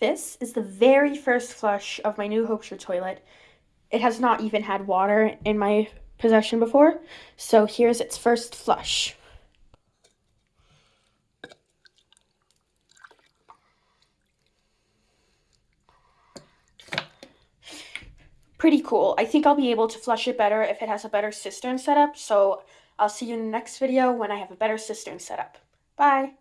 This is the very first flush of my new Hopeshire toilet. It has not even had water in my possession before, so here's its first flush. Pretty cool. I think I'll be able to flush it better if it has a better cistern setup, so I'll see you in the next video when I have a better cistern setup. Bye!